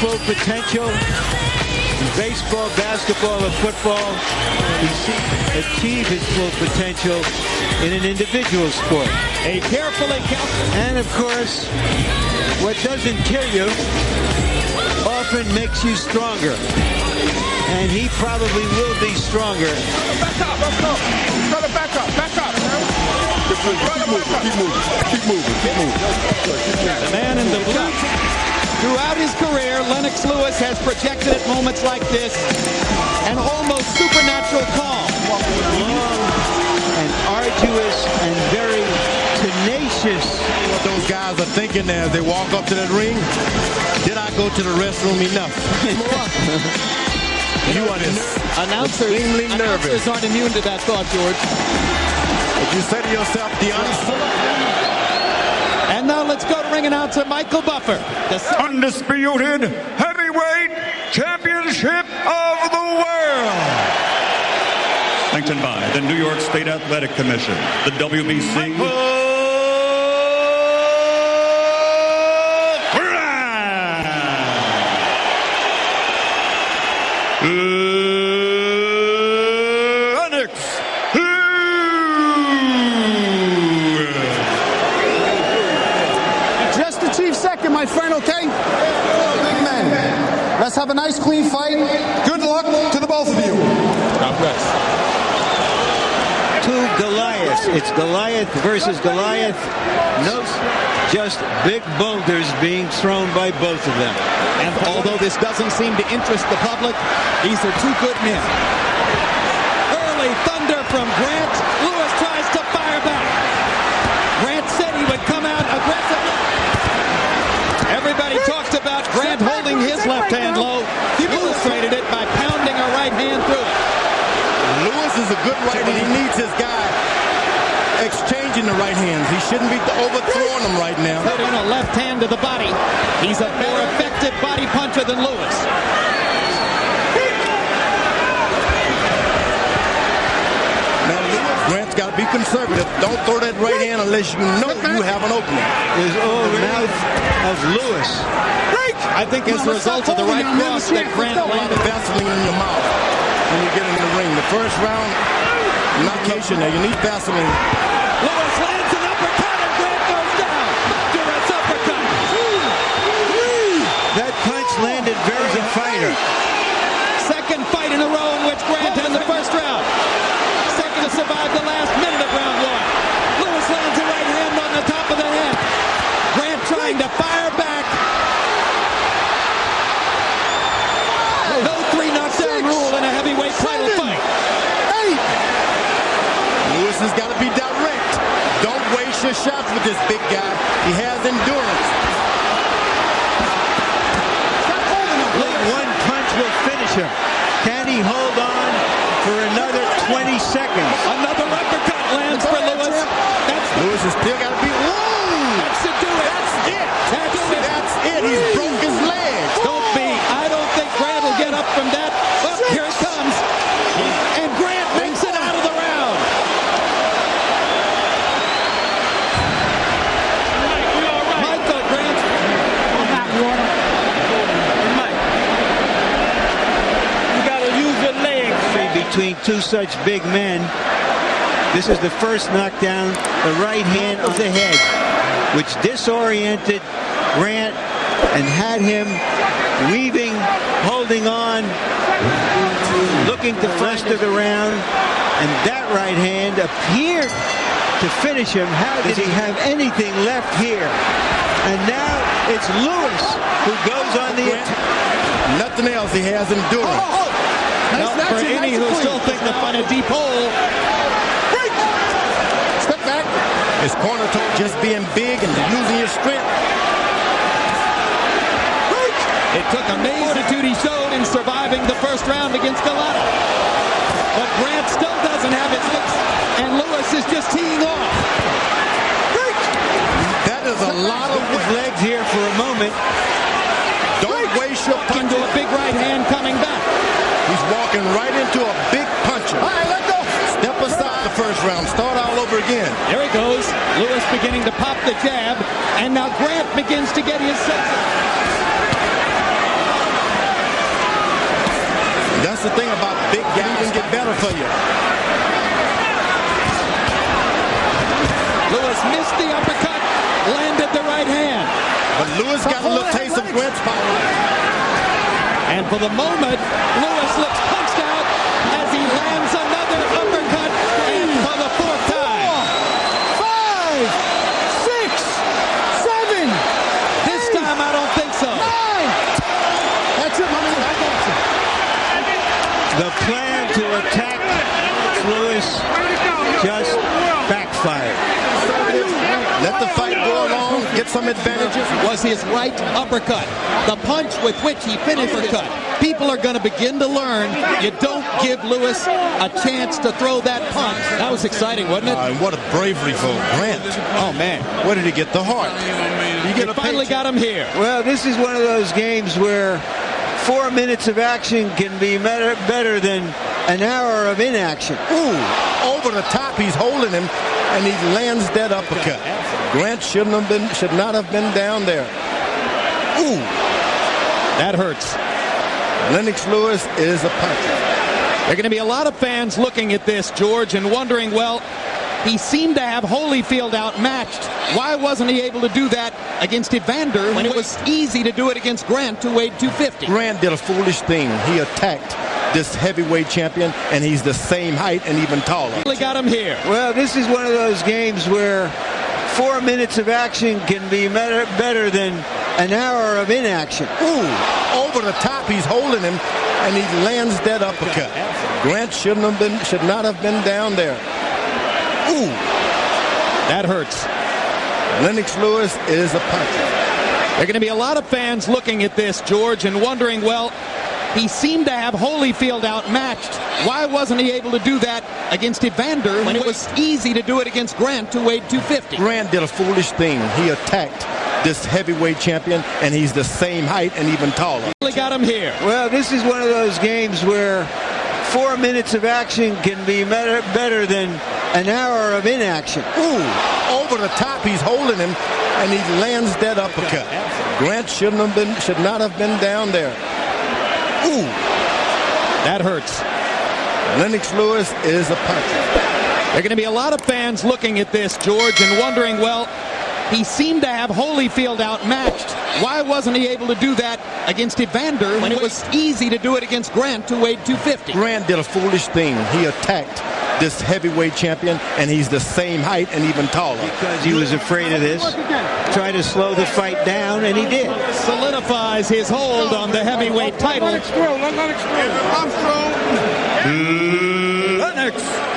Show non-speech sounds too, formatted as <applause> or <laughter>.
full potential in baseball, basketball, or football. He achieve his full potential in an individual sport. A carefully calculated. And of course, what doesn't kill you often makes you stronger. And he probably will be stronger. Back up, let's go. Brother, back up, back up. Keep moving, keep moving, keep moving, keep moving. The man in the blue. Throughout his career, Lennox Lewis has projected at moments like this an almost supernatural calm. Long and arduous and very tenacious. What those guys are thinking as they walk up to that ring, did I go to the restroom enough? <laughs> you are this Announcers, extremely nervous. announcers aren't immune to that thought, George. If you say to yourself, Deanna, And now let's to announcer Michael Buffer. The undisputed heavyweight championship of the world. Sanctioned by the New York State Athletic Commission, the WBC. Lennox Lewis. Just the chief second, my friend, okay? Big men. Let's have a nice, clean fight. Good luck to the both of you. Two Goliaths. It's Goliath versus Goliath. No, just big boulders being thrown by both of them. And although this doesn't seem to interest the public, these are two good men. Early thunder from Grant. Lewis tries to fire back. Grant said he would come out aggressively. Everybody talks about Grant holding his left hand low. He illustrated it by pounding a right hand through it. Lewis is a good righty. He needs his guy exchanging the right hands. He shouldn't be overthrowing them right now. Putting a left hand to the body. He's a more effective body puncher than Lewis. Now, Lewis, Grant's got to be conservative. Don't throw that right hand unless you know you have an opening. Is all the mouth of Lewis. I think as a result of the right cross that Grant landed. Vaseline in your mouth when you get in the ring. The first round, knockation there. You need Vaseline. Lewis lands an uppercut and Grant goes down. Durant's uppercut. That punch landed very a fighter. Second fight in a row in which Grant had the first round. Second to survive the last minute of round one. Lewis lands a right hand on the top of the head. Grant trying to fire back. No three knockdown rule in a heavyweight title fight. Lewis has got to be direct. Don't your shots with this big guy. He has endurance. Only one punch will finish him. Can he hold on for another 20 seconds? Another uppercut lands for Lewis. That's Lewis has still got to be. Whoa! That should do it. That's it. That's it. That's it. He's broke his leg. Don't be. I don't think Grant will get up from that. Oh, here it comes. And Grant makes it out of the round. Michael Grant. You gotta use your legs. Between two such big men, this is the first knockdown, the right hand of the head, which disoriented Grant and had him weaving, holding on, looking to of the round, and that right hand appeared to finish him. How did he have anything left here? And now it's Lewis who goes on the attack. Nothing else. He has endurance. Oh, oh, oh. Now, for any who still think to find a deep hole, Step back. His corner toe just being big and using your strength. it took a fortitude he showed in surviving the first round against Golota. But Grant still doesn't have his hits, and Lewis is just teeing off. That is a lot of legs here for a moment. Don't waste your Into punches. a big right hand coming back. He's walking right into a big puncher. All right, let go. Step aside the first round. Start all over again. There he goes. Lewis beginning to pop the jab, and now Grant begins to get his senses. That's the thing about big guys can get better for you. Lewis missed the uppercut, landed the right hand. But Lewis got a little taste of Grant's power. And for the moment, Lewis looks punched out as he lands another uppercut and for the fourth time. Five, six, seven, This time I don't think so. nine. That's it, my man. I got you. The plan to attack Lewis just backfired. Let the fight go along, get some advantages. was his right uppercut. The punch with which he finished the cut. People are going to begin to learn you don't give Lewis a chance to throw that punch. That was exciting, wasn't it? Uh, and what a bravery for Grant. Oh, man. Where did he get the heart? You You get a finally paycheck. got him here. Well, this is one of those games where four minutes of action can be better, better than an hour of inaction. Ooh, over the top, he's holding him, and he lands that uppercut. Grant shouldn't have been, should not have been down there. Ooh, That hurts. Lennox Lewis is a puncher. There are going to be a lot of fans looking at this, George, and wondering, well, he seemed to have Holyfield outmatched. Why wasn't he able to do that against Evander when it was easy to do it against Grant, who weighed 250? Grant did a foolish thing. He attacked this heavyweight champion, and he's the same height and even taller. Finally got him here. Well, this is one of those games where four minutes of action can be better, better than an hour of inaction. Ooh, over the top, he's holding him, and he lands that uppercut. Grant shouldn't have been, should not have been down there. Ooh, That hurts. Lennox Lewis is a puncher. There are going to be a lot of fans looking at this, George, and wondering, well, he seemed to have Holyfield outmatched. Why wasn't he able to do that against Evander when it was easy to do it against Grant, who weighed 250? Grant did a foolish thing. He attacked this heavyweight champion, and he's the same height and even taller. Finally got him here. Well, this is one of those games where four minutes of action can be better, better than an hour of inaction. Ooh, over the top, he's holding him, and he lands that uppercut. Grant shouldn't have been, should not have been down there. Ooh, That hurts. Lennox Lewis is a puncher. There are going to be a lot of fans looking at this, George, and wondering, well, he seemed to have Holyfield outmatched. Why wasn't he able to do that against Evander when it was easy to do it against Grant, who weighed 250? Grant did a foolish thing. He attacked this heavyweight champion, and he's the same height and even taller. Because he was afraid of this. Tried to slow the fight down, and he did. Solidifies his hold on the heavyweight title. Lennox throw. Lennox throw. Lennox hmm.